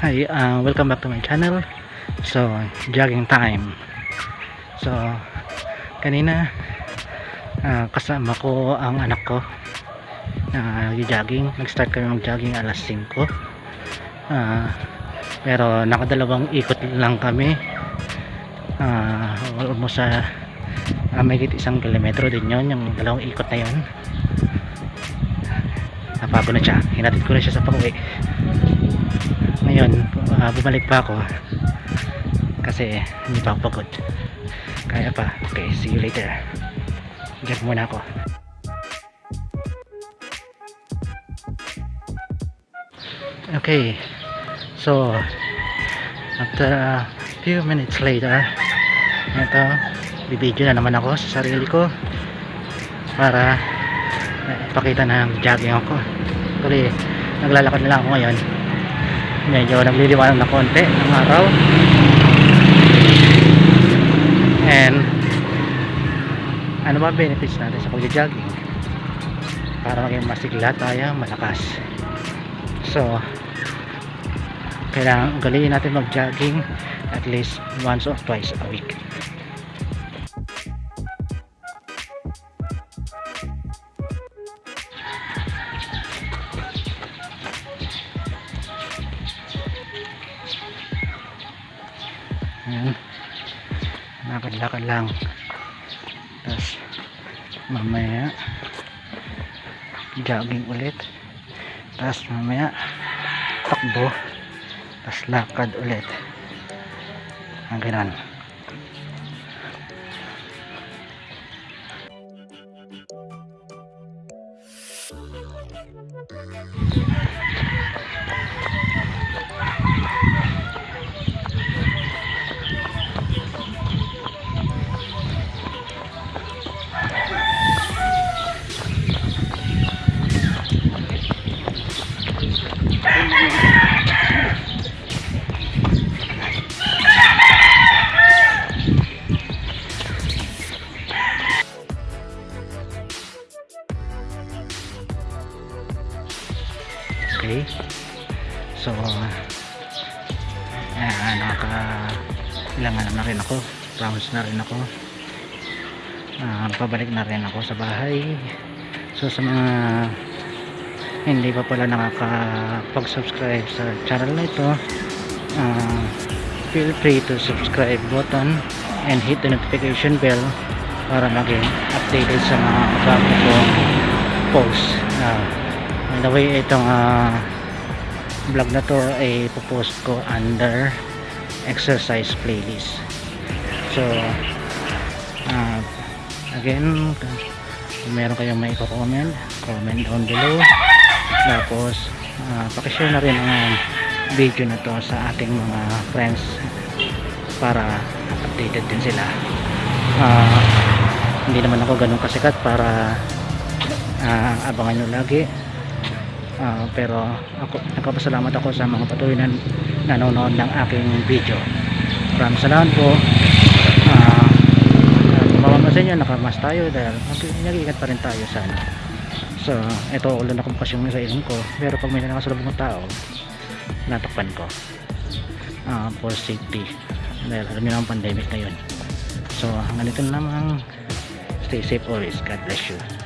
Hi, uh, welcome back to my channel. So, jogging time. So, kanina uh, kasama ko ang anak ko na nag-jogging. Nag-start kami mag-jogging alas 5. Uh, pero nakadalawang ikot lang kami. Uh, almost sa uh, may isang kilometro din yon yung dalawang ikot na yon napagod na siya hinatid ko na siya sa pauwi ngayon uh, bumalik pa ako. Kasi hindi pa ako pagod. Kaya pa. Okay see you later. Jog muna ako. Okay so after a few minutes later ito bibidyo na naman ako sa sarili ko para ipakita na jogging ako. Kasi naglalakad na lang ako ngayon medyo nagliliwanag na konti ng araw. And ano ba benefits natin sa pagja-jogging para maging masigla tayo malakas. So kailangan ugaliin natin mag-jogging at least once or twice a week Lakad-lakad lang. Tapos mamaya jogging ulit. Tapos mamaya takbo. Tapos lakad ulit. Ang ganun. Okay. So, ayan, nakaka ilangan na rin ako. Promise na rin ako. Ah, pabalik na rin ako sa bahay. So, sa mga hindi pa pala nakakapag-subscribe sa channel na ito, ah, feel free to subscribe button and hit the notification bell para maging updated sa mga bago ko post. Ah, by the way, itong ah, vlog na to ay ipopost ko under exercise playlist. So, ah, again, kung meron kayong may comment, comment down below. Tapos, uh, pakishare na rin ang video na to sa ating mga friends para updated din sila. Ah, hindi naman ako ganun kasikat para ah, abangan nyo lagi. Ah, pero ako, nagpapasalamat ako sa mga patuloy na nanonood ng aking video. Maraming salamat po. Ah, mamamansin nyo nakamas tayo dahil nag-iingat pa rin tayo sana. So ito ulan na bukas yung sa ilong ko. Pero pag may nakasalubong ng tao natakpan ko. Uh, for safety. Dahil alam nyo ang pandemic na yun. So hanggang ito na lamang stay safe always. God bless you